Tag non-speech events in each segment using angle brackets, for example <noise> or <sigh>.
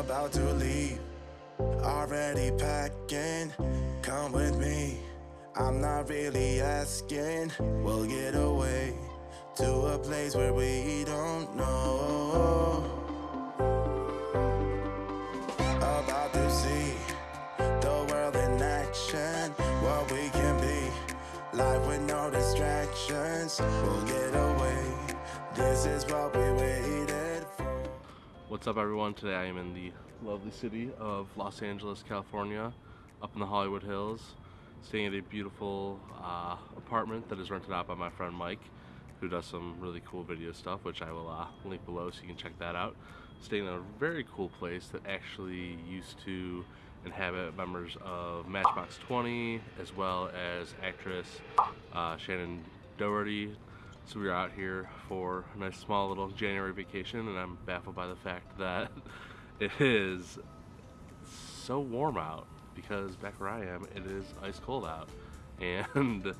about to leave. Already packing, come with me. I'm not really asking, we'll get away to a place where we don't know. About to see the world in action, what we can be. Life with no distractions, we'll get away. This is what we for. What's up everyone? Today I am in the lovely city of Los Angeles, California, up in the Hollywood Hills, staying at a beautiful uh, apartment that is rented out by my friend Mike, who does some really cool video stuff, which I will uh, link below so you can check that out. Staying in a very cool place that actually used to inhabit members of Matchbox 20, as well as actress uh, Shannen Doherty, so we are out here for a nice small little January vacation and I'm baffled by the fact that <laughs> it is so warm out because back where I am it is ice cold out. <laughs> And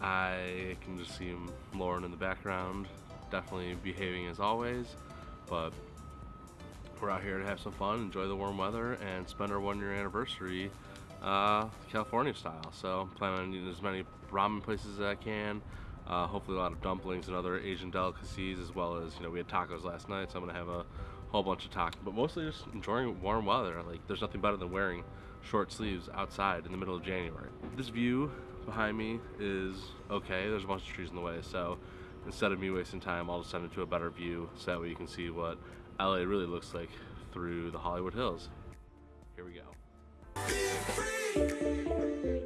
I can just see Lauren in the background definitely behaving as always. But we're out here to have some fun enjoy the warm weather and spend our one year anniversary uh, California style. So I'm planning on eating as many ramen places as I can uh, hopefully a lot of dumplings and other Asian delicacies as well as, you know, we had tacos last night, so I'm gonna have a whole bunch of tacos, but mostly just enjoying warm weather. Like, there's nothing better than wearing short sleeves outside in the middle of January. This view behind me is okay. There's a bunch of trees in the way, so instead of me wasting time, I'll just send it to a better view so that way you can see what LA really looks like through the Hollywood Hills. Here we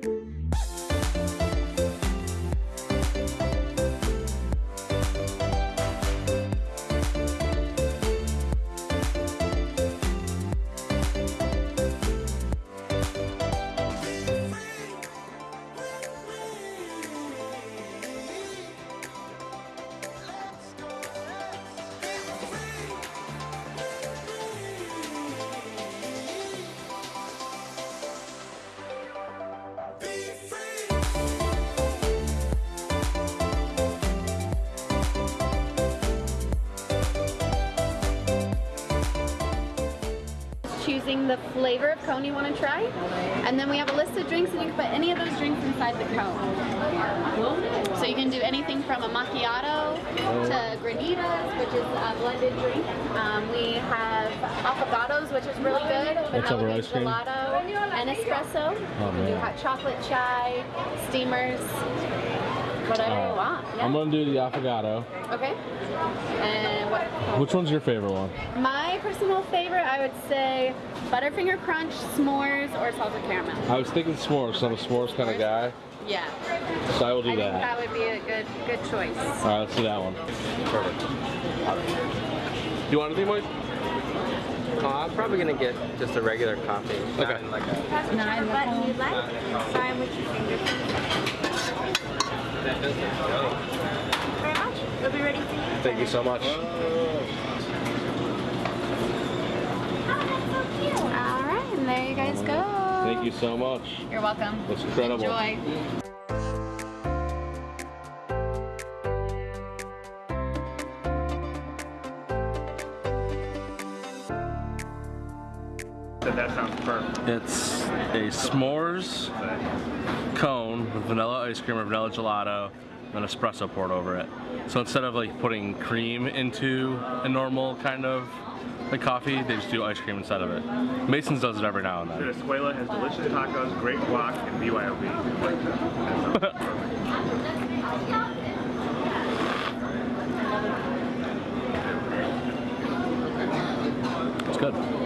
go. Choosing the flavor of cone you want to try. And then we have a list of drinks and you can put any of those drinks inside the cone. So you can do anything from a macchiato to granitas, which is a blended drink. Um, we have affogatos, which is really good. What's over ice cream? Gelato and espresso. Oh, we do hot chocolate chai, steamers, whatever uh, you want. Yeah. I'm gonna do the affogato. Okay. And what? Which one's your favorite one? My personal favorite, I would say Butterfinger Crunch, s'mores, or salted caramel. I was thinking s'mores, so I'm a s'mores kind of guy. Yeah. So I will do I that. that would be a good good choice. Alright, let's do that one. Perfect. Do you want anything, Mike? Uh, I'm probably gonna get just a regular coffee. Okay. Like a, Press whichever button you'd like. Sign with your fingers. That doesn't go. Very much. We'll be ready for you. Thank you so much. All right, and there you guys go. Thank you so much. You're welcome. That's incredible. Enjoy. That sounds perfect. It's a s'mores cone with vanilla ice cream or vanilla gelato and an espresso poured over it. So instead of like putting cream into a normal kind of like coffee, they just do ice cream instead of it. Mason's does it every now and then. Venezuela has delicious tacos, great guac, and BYOB. That sounds perfect. It's good.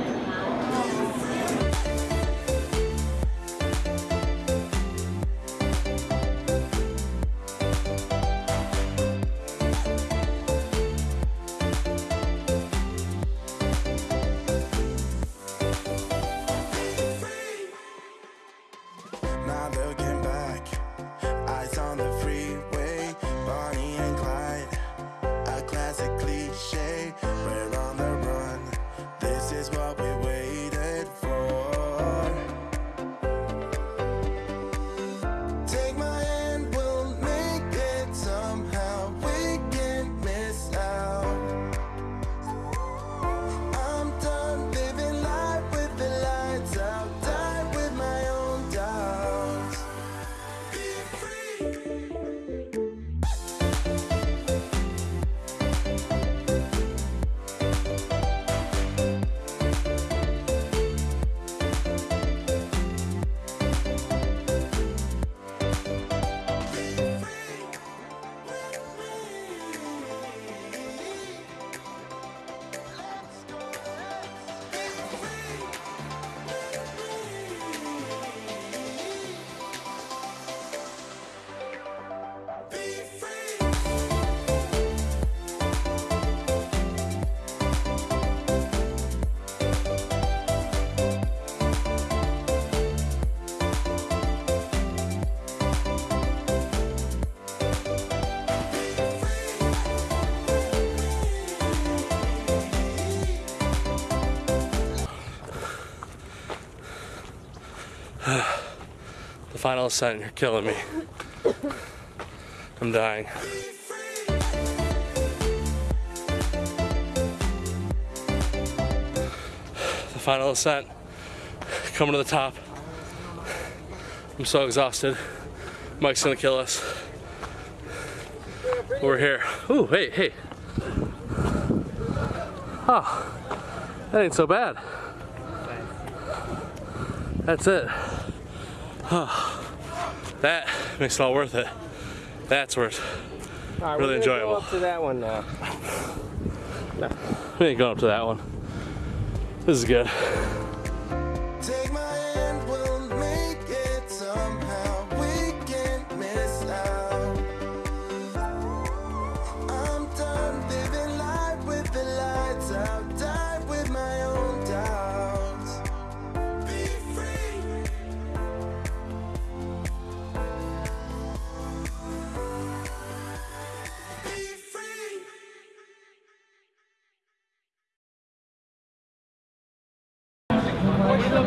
<sighs> the final ascent, you're killing me. I'm dying. The final ascent, coming to the top. I'm so exhausted. Mike's gonna kill us. We're here. Ooh, hey, hey. Oh, that ain't so bad. That's it. Oh, that makes it all worth it. That's worth All right, Really we're gonna go up to that one now. We ain't going up to that one. This is good.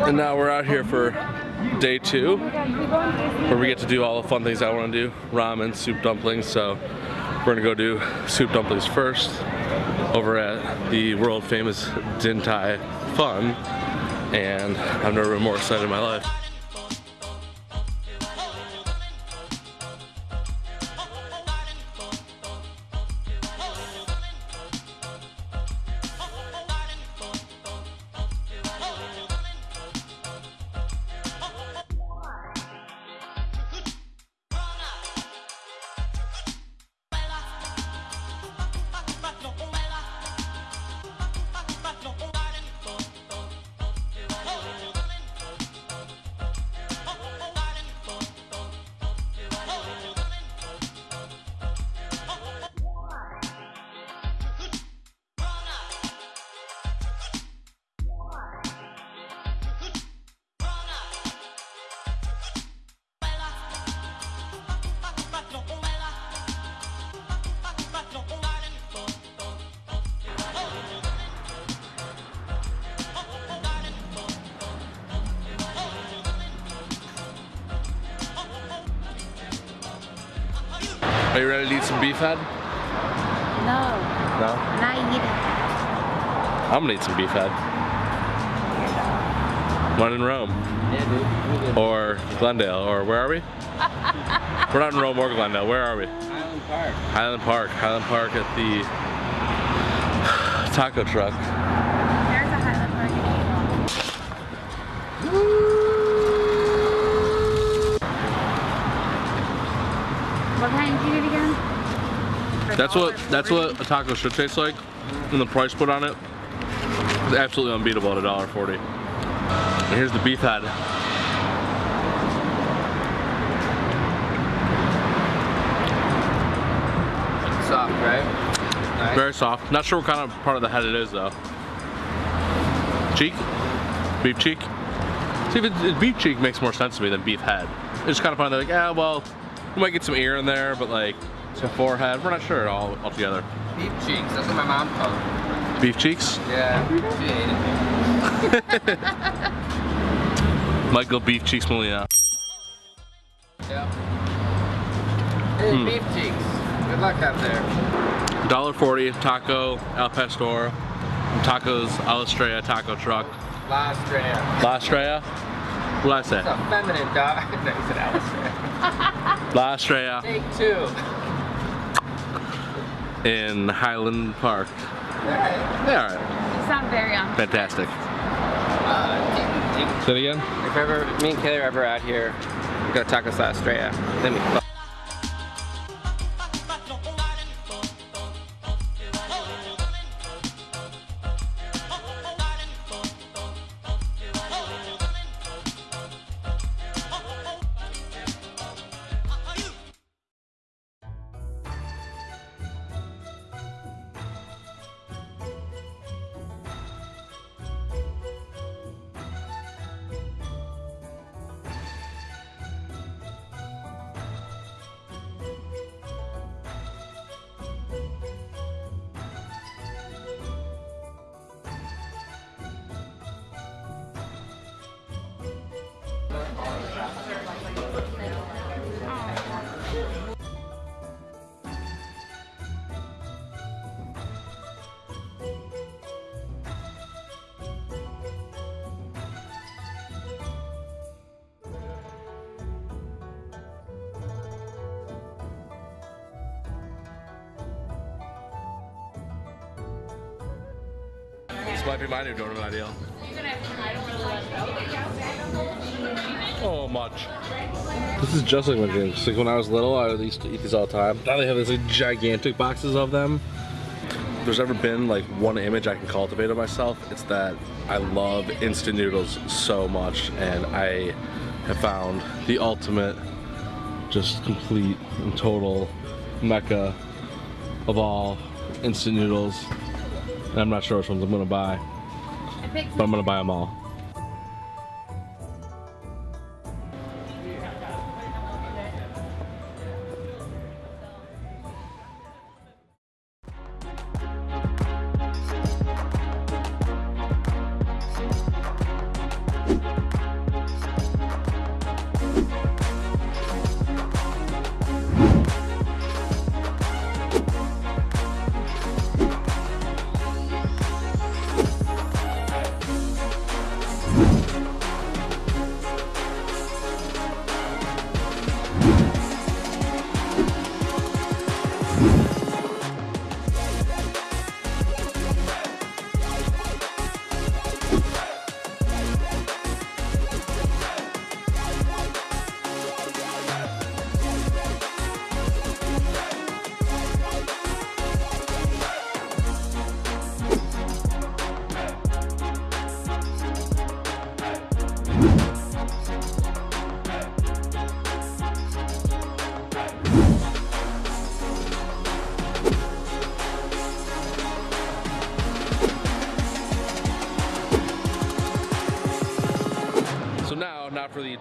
And now we're out here for day two, where we get to do all the fun things I want to do ramen, soup dumplings. So we're gonna go do soup dumplings first over at the world famous Din Tai Fung. And I've never been more excited in my life. Are you ready to eat some beef head? No, No? not eating. I'm gonna eat some beef head. One in Rome. Yeah. Or Glendale, or where are we? <laughs> We're not in Rome or Glendale. Where are we? Island Park. Highland Park. Highland Park at the <sighs> taco truck. There's a Highland Park. What kind did you get again? For That's what that's what a taco should taste like. And the price put on it is absolutely unbeatable at $1.40. And here's the beef head. Soft, right? Nice. Very soft. Not sure what kind of part of the head it is though. Cheek? Beef cheek? See, if it's beef cheek makes more sense to me than beef head. It's kind of funny. They're like, yeah, well, we might get some ear in there, but like some forehead. We're not sure at all altogether. Beef cheeks. That's what my mom called them. Beef cheeks? Yeah. She ate it. <laughs> Michael Beef Cheeks Molina. Yep. Hey, Hmm. beef cheeks. Good luck out there. $1.40 taco al pastor. Tacos al la Estrella taco truck. La Estrella. La Estrella? What did I It's a feminine dog. <laughs> no, you said Alistair. La Estrella Take two. In Highland Park. Alright. Yeah, alright. You sound very on. Fantastic. Uh, deep, deep. Say it again? If ever me and Kayla are ever out here, we go to Tacos La Estrella. Then we fuck. might be my new donut ideal. Oh, much. This is just like my dreams. Like when I was little, I used to eat these all the time. Now they have these like gigantic boxes of them. If there's ever been like one image I can cultivate of myself, it's that I love instant noodles so much and I have found the ultimate, just complete and total mecca of all instant noodles. And I'm not sure which ones I'm gonna buy, but I'm gonna buy them all.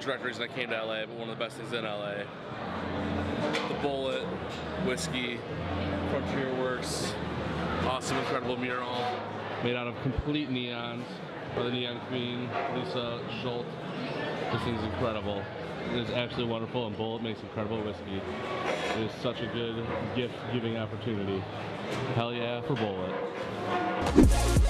Direct reason I came to LA, but one of the best things in LA. The Bulleit, whiskey, Frontier Works, awesome, incredible mural made out of complete neons by the Neon Queen, Lisa Schulte. This thing's incredible. It is absolutely wonderful, and Bulleit makes incredible whiskey. It is such a good gift-giving opportunity. Hell yeah for Bulleit.